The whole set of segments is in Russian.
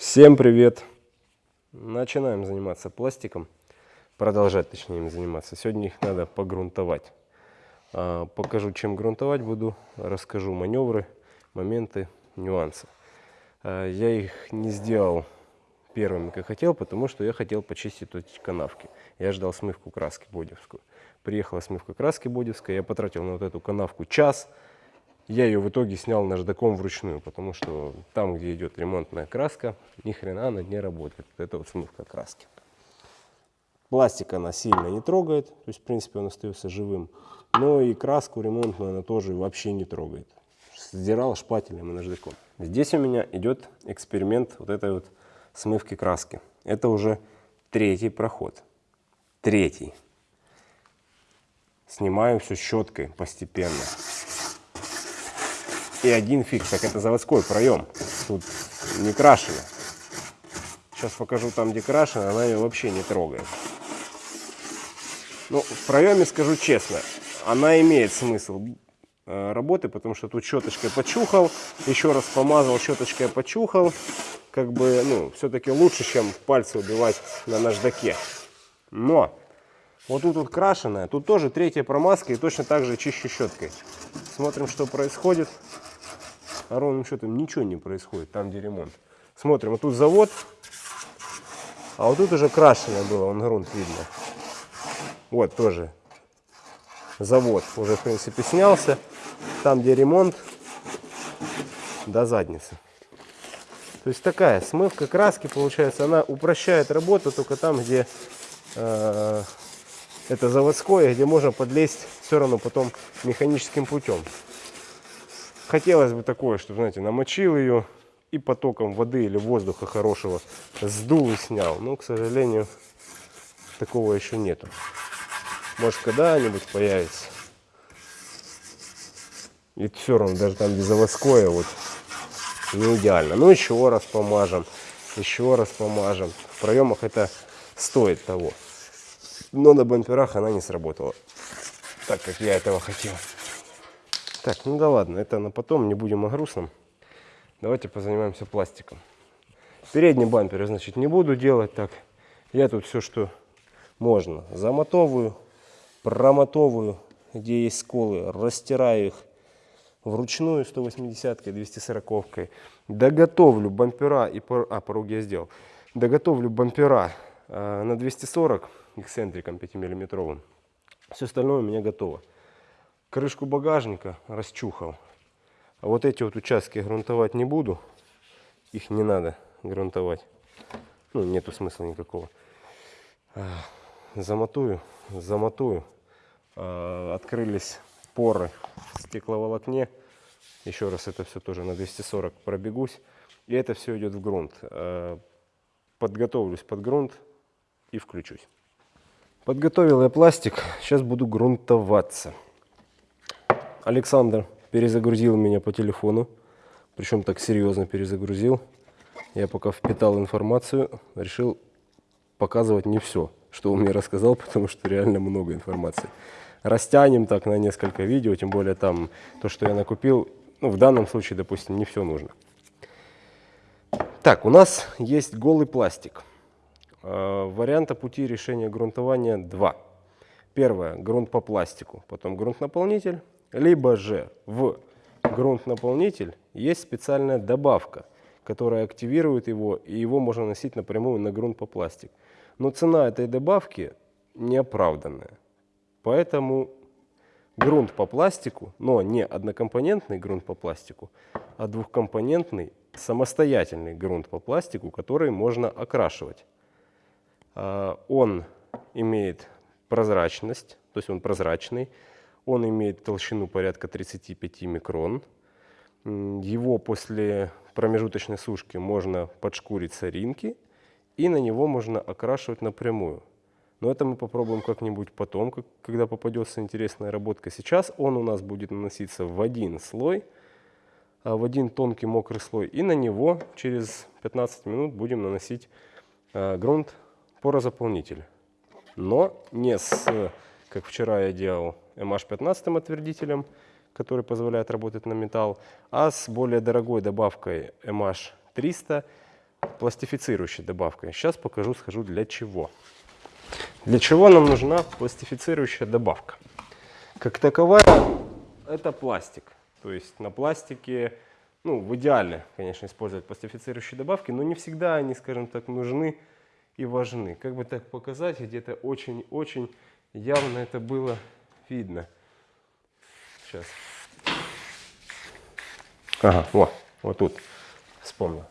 Всем привет! Начинаем заниматься пластиком, продолжать точнее им заниматься. Сегодня их надо погрунтовать. А, покажу, чем грунтовать буду, расскажу маневры, моменты, нюансы. А, я их не сделал первыми, как хотел, потому что я хотел почистить эти канавки. Я ждал смывку краски бодевскую. Приехала смывка краски бодевская, я потратил на вот эту канавку час, я ее в итоге снял наждаком вручную, потому что там, где идет ремонтная краска, ни хрена она не работает. Это вот смывка краски. Пластик она сильно не трогает, то есть в принципе он остается живым. Но и краску ремонтную она тоже вообще не трогает. Сдирал шпателем и наждаком. Здесь у меня идет эксперимент вот этой вот смывки краски. Это уже третий проход. Третий. Снимаю все щеткой постепенно. И один фиг, так это заводской проем. Тут не крашено. Сейчас покажу там, где крашено, она ее вообще не трогает. Ну, в проеме, скажу честно, она имеет смысл э, работы, потому что тут щеточкой почухал, еще раз помазал, щеточкой почухал. Как бы, ну, все-таки лучше, чем пальцы убивать на наждаке. Но, вот тут вот крашеная, тут тоже третья промазка и точно так же чищу щеткой. Смотрим, что происходит а ровным счетом ничего не происходит, там где ремонт. Смотрим, вот тут завод, а вот тут уже крашеное было, он грунт видно. Вот тоже завод уже в принципе снялся. Там где ремонт, до задницы. То есть такая смывка краски получается, она упрощает работу только там, где э, это заводское, где можно подлезть все равно потом механическим путем. Хотелось бы такое, что, знаете, намочил ее и потоком воды или воздуха хорошего сдул и снял. Но, к сожалению, такого еще нету. Может, когда-нибудь появится. И все равно, даже там где заводское, вот, не идеально. Ну, еще раз помажем, еще раз помажем. В проемах это стоит того. Но на бамперах она не сработала так, как я этого хотел. Так, ну да ладно, это на потом, не будем о грустном. Давайте позанимаемся пластиком. Передний бампер, значит, не буду делать так. Я тут все, что можно, замотовываю, промотовываю, где есть сколы, растираю их вручную 180-кой, 240-кой. Доготовлю бампера, и пор... а, порог я сделал. Доготовлю бампера э, на 240 эксцентриком 5-миллиметровым. Все остальное у меня готово крышку багажника расчухал. А вот эти вот участки грунтовать не буду. Их не надо грунтовать. Ну, нету смысла никакого. А, замотую, замотую. А, открылись поры в стекловолокне. Еще раз это все тоже на 240 пробегусь. И это все идет в грунт. А, подготовлюсь под грунт и включусь. Подготовил я пластик. Сейчас буду грунтоваться. Александр перезагрузил меня по телефону, причем так серьезно перезагрузил. Я пока впитал информацию, решил показывать не все, что он мне рассказал, потому что реально много информации. Растянем так на несколько видео, тем более там то, что я накупил, ну в данном случае, допустим, не все нужно. Так, у нас есть голый пластик. Э, варианта пути решения грунтования два. Первое, грунт по пластику, потом грунт-наполнитель, либо же в грунт-наполнитель есть специальная добавка, которая активирует его, и его можно носить напрямую на грунт по пластик. Но цена этой добавки неоправданная. Поэтому грунт по пластику, но не однокомпонентный грунт по пластику, а двухкомпонентный самостоятельный грунт по пластику, который можно окрашивать. А, он имеет прозрачность, то есть он прозрачный, он имеет толщину порядка 35 микрон. Его после промежуточной сушки можно подшкурить соринки, и на него можно окрашивать напрямую. Но это мы попробуем как-нибудь потом, когда попадется интересная работка. Сейчас он у нас будет наноситься в один слой, а в один тонкий мокрый слой. И на него через 15 минут будем наносить а, грунт порозаполнитель. Но не с, как вчера я делал, MH15 отвердителем, который позволяет работать на металл, а с более дорогой добавкой MH300 пластифицирующей добавкой. Сейчас покажу, скажу для чего. Для чего нам нужна пластифицирующая добавка? Как таковая, это пластик. То есть на пластике, ну, в идеале, конечно, использовать пластифицирующие добавки, но не всегда они, скажем так, нужны и важны. Как бы так показать, где-то очень-очень явно это было видно. Сейчас. Ага, вот, вот тут вспомнил.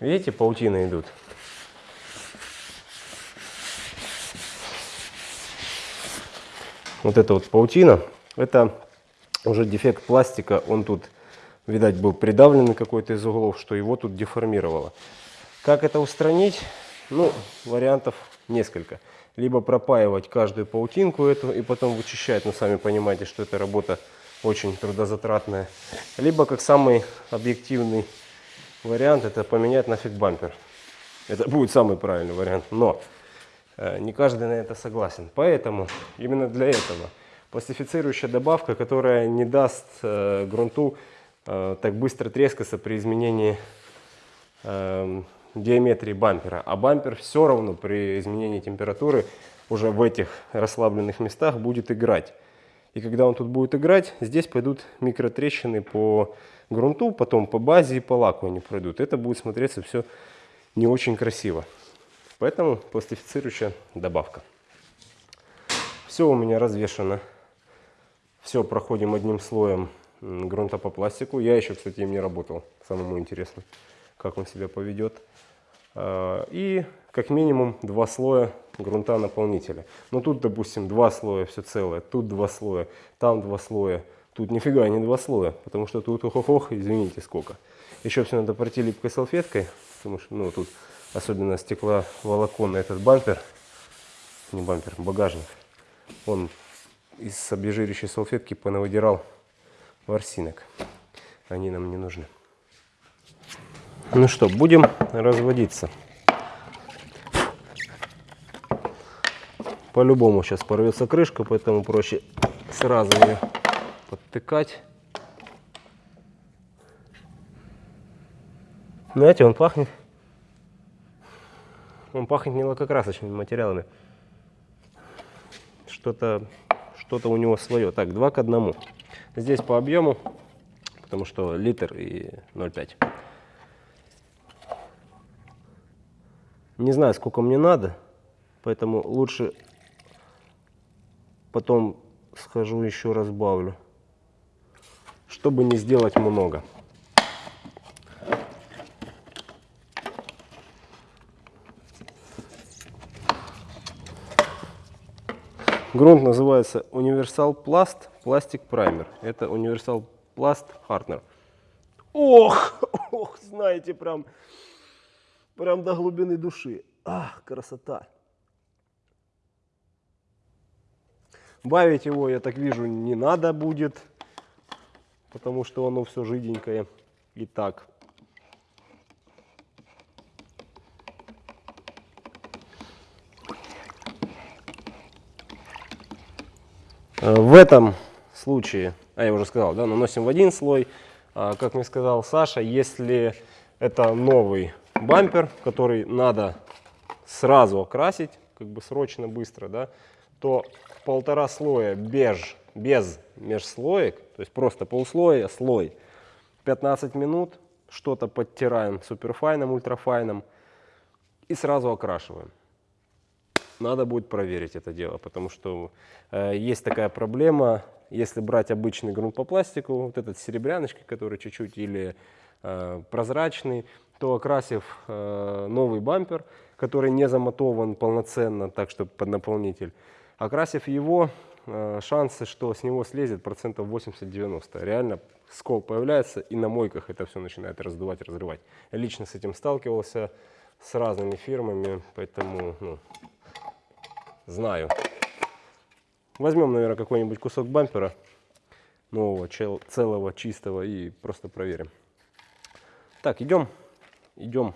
Видите, паутины идут. Вот эта вот паутина, это уже дефект пластика, он тут, видать, был придавлен какой-то из углов, что его тут деформировало. Как это устранить? Ну, вариантов несколько. Либо пропаивать каждую паутинку эту и потом вычищать, но сами понимаете, что эта работа очень трудозатратная. Либо, как самый объективный вариант, это поменять нафиг бампер. Это будет самый правильный вариант. Но э, не каждый на это согласен. Поэтому именно для этого пластифицирующая добавка, которая не даст э, грунту э, так быстро трескаться при изменении э, диаметрии бампера. А бампер все равно при изменении температуры уже в этих расслабленных местах будет играть. И когда он тут будет играть, здесь пойдут микротрещины по грунту, потом по базе и по лаку они пройдут. Это будет смотреться все не очень красиво. Поэтому пластифицирующая добавка. Все у меня развешено. Все проходим одним слоем грунта по пластику. Я еще, кстати, им не работал. Самому интересно, как он себя поведет. А, и как минимум два слоя грунта наполнителя. Но тут, допустим, два слоя все целое, тут два слоя, там два слоя. Тут нифига не два слоя, потому что тут ох-ох-ох, извините, сколько. Еще все надо пройти липкой салфеткой, потому что ну, тут особенно стекловолокон на этот бампер, не бампер, багажник. Он из обезжиривающей салфетки понавыдирал ворсинок. Они нам не нужны. Ну что, будем разводиться. По-любому сейчас порвется крышка, поэтому проще сразу ее подтыкать. Знаете, он пахнет, он пахнет не лакокрасочными материалами. Что-то что-то у него свое. Так, 2 к 1. Здесь по объему, потому что литр и 0,5. Не знаю, сколько мне надо, поэтому лучше потом схожу еще разбавлю, чтобы не сделать много. Грунт называется Universal Plast Plastic Primer. Это Universal Plast Hardener. Ох, ох, знаете, прям Прям до глубины души. Ах, красота. Бавить его, я так вижу, не надо будет, потому что оно все жиденькое и так. В этом случае, а я уже сказал, да, наносим в один слой. А, как мне сказал Саша, если это новый бампер, который надо сразу окрасить, как бы срочно, быстро, да, то полтора слоя беж, без межслоек, то есть просто полслоя, слой, 15 минут, что-то подтираем суперфайном, ультрафайном и сразу окрашиваем. Надо будет проверить это дело, потому что э, есть такая проблема, если брать обычный грунт по пластику, вот этот серебряночкой, который чуть-чуть или э, прозрачный, то окрасив э, новый бампер, который не замотован полноценно, так что под наполнитель, окрасив его, э, шансы, что с него слезет процентов 80-90. Реально скол появляется и на мойках это все начинает раздувать, разрывать. Я лично с этим сталкивался с разными фирмами, поэтому ну, знаю. Возьмем, наверное, какой-нибудь кусок бампера нового, целого, чистого и просто проверим. Так, идем идем.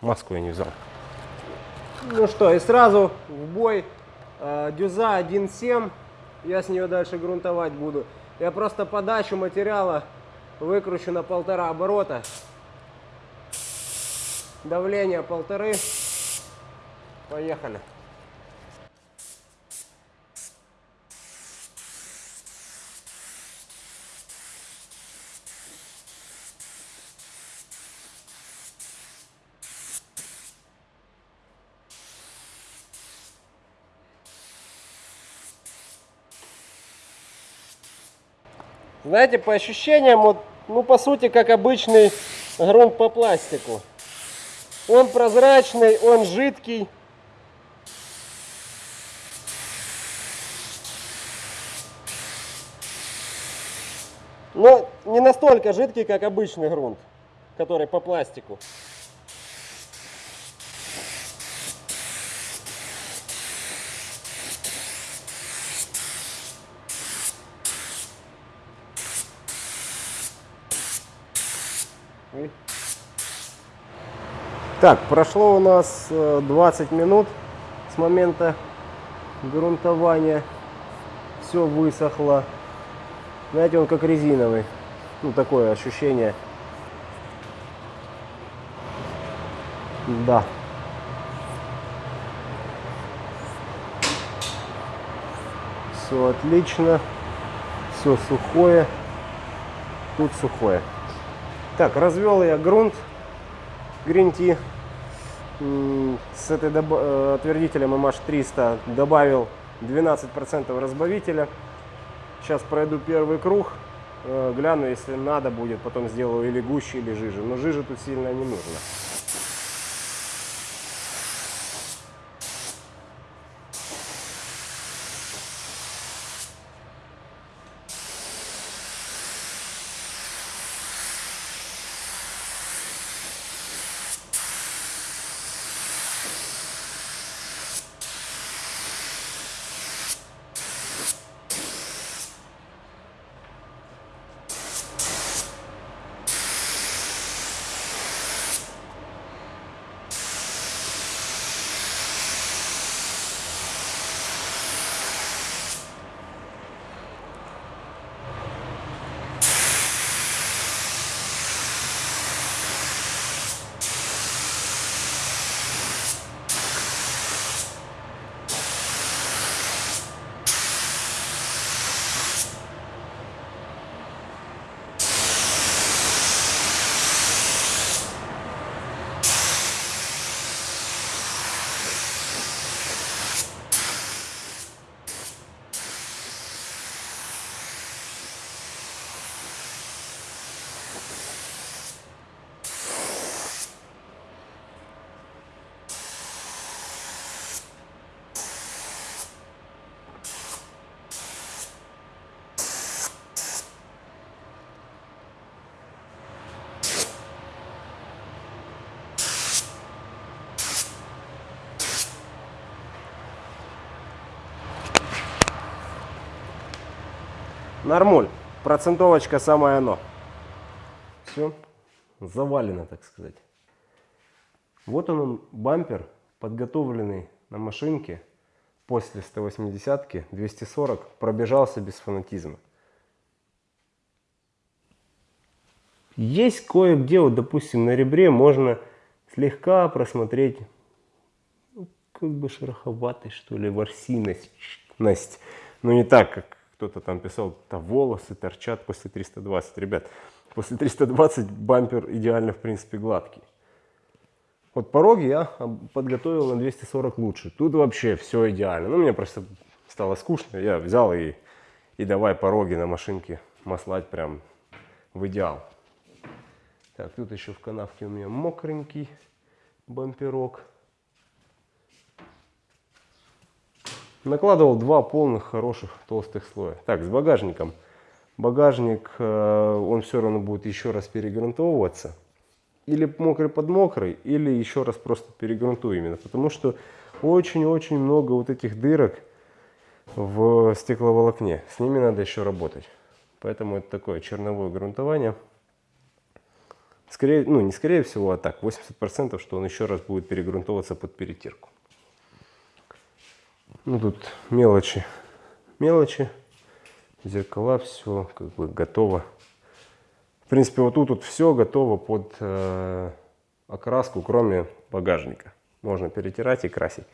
Маску я не взял. Ну что, и сразу в бой. Э, дюза 1.7. Я с нее дальше грунтовать буду. Я просто подачу материала Выкручу на полтора оборота. Давление полторы. Поехали. Знаете, по ощущениям, вот, ну, по сути, как обычный грунт по пластику. Он прозрачный, он жидкий. Но не настолько жидкий, как обычный грунт, который по пластику. Так, прошло у нас э, 20 минут с момента грунтования. Все высохло. Знаете, он как резиновый. Ну, такое ощущение. Да. Все отлично. Все сухое. Тут сухое. Так, развел я грунт М, С этой э, отвердителем MH300 добавил 12% разбавителя. Сейчас пройду первый круг, э, гляну, если надо будет, потом сделаю или гуще, или жиже. Но жижи тут сильно не нужно. Нормуль. Процентовочка самое оно. Все. Завалено, так сказать. Вот он, бампер, подготовленный на машинке после 180-ки, 240, пробежался без фанатизма. Есть кое-где, вот, допустим, на ребре можно слегка просмотреть, ну, как бы шероховатость, что ли, ворсиность. ность. Но не так, как кто-то там писал, да волосы торчат после 320. Ребят, после 320 бампер идеально, в принципе, гладкий. Вот пороги я подготовил на 240 лучше. Тут вообще все идеально. Ну, мне просто стало скучно. Я взял и, и давай пороги на машинке маслать прям в идеал. Так, тут еще в канавке у меня мокренький бамперок. Накладывал два полных хороших толстых слоя. Так, с багажником. Багажник, э, он все равно будет еще раз перегрунтовываться. Или мокрый под мокрый, или еще раз просто перегрунтую именно. Потому что очень-очень много вот этих дырок в стекловолокне. С ними надо еще работать. Поэтому это такое черновое грунтование. Скорее, ну не скорее всего, а так, 80% что он еще раз будет перегрунтовываться под перетирку. Ну тут мелочи, мелочи, зеркала, все как бы готово В принципе, вот тут вот все готово под э, окраску, кроме багажника. Можно перетирать и красить.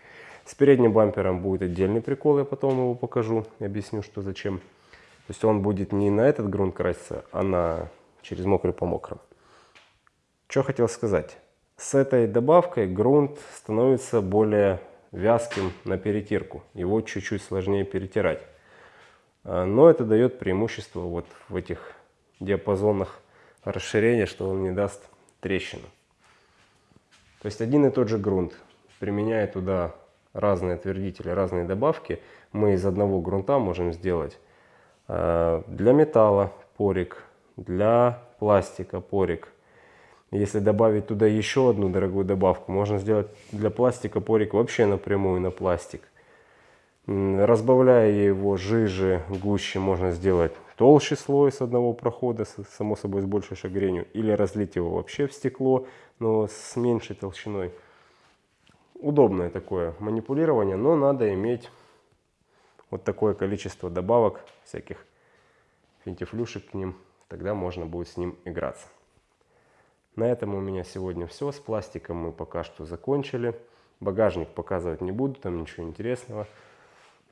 С передним бампером будет отдельный прикол, я потом его покажу, объясню, что зачем. То есть он будет не на этот грунт краситься, а на через мокрый по мокрому. Что хотел сказать. С этой добавкой грунт становится более вязким на перетирку. Его чуть-чуть сложнее перетирать. А, но это дает преимущество вот в этих диапазонах расширения, что он не даст трещину. То есть один и тот же грунт, применяя туда разные отвердители, разные добавки, мы из одного грунта можем сделать а, для металла порик, для пластика порик. Если добавить туда еще одну дорогую добавку, можно сделать для пластика порик вообще напрямую на пластик. Разбавляя его жиже, гуще, можно сделать толще слой с одного прохода, само собой с большей шагренью, или разлить его вообще в стекло, но с меньшей толщиной. Удобное такое манипулирование, но надо иметь вот такое количество добавок, всяких финтифлюшек к ним, тогда можно будет с ним играться. На этом у меня сегодня все. С пластиком мы пока что закончили. Багажник показывать не буду, там ничего интересного.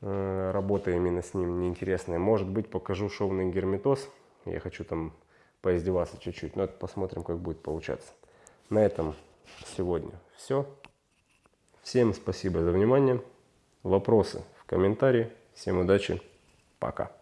Э, работа именно с ним неинтересная. Может быть, покажу шовный герметоз. Я хочу там поиздеваться чуть-чуть, но это посмотрим, как будет получаться. На этом сегодня все. Всем спасибо за внимание. Вопросы в комментарии. Всем удачи. Пока.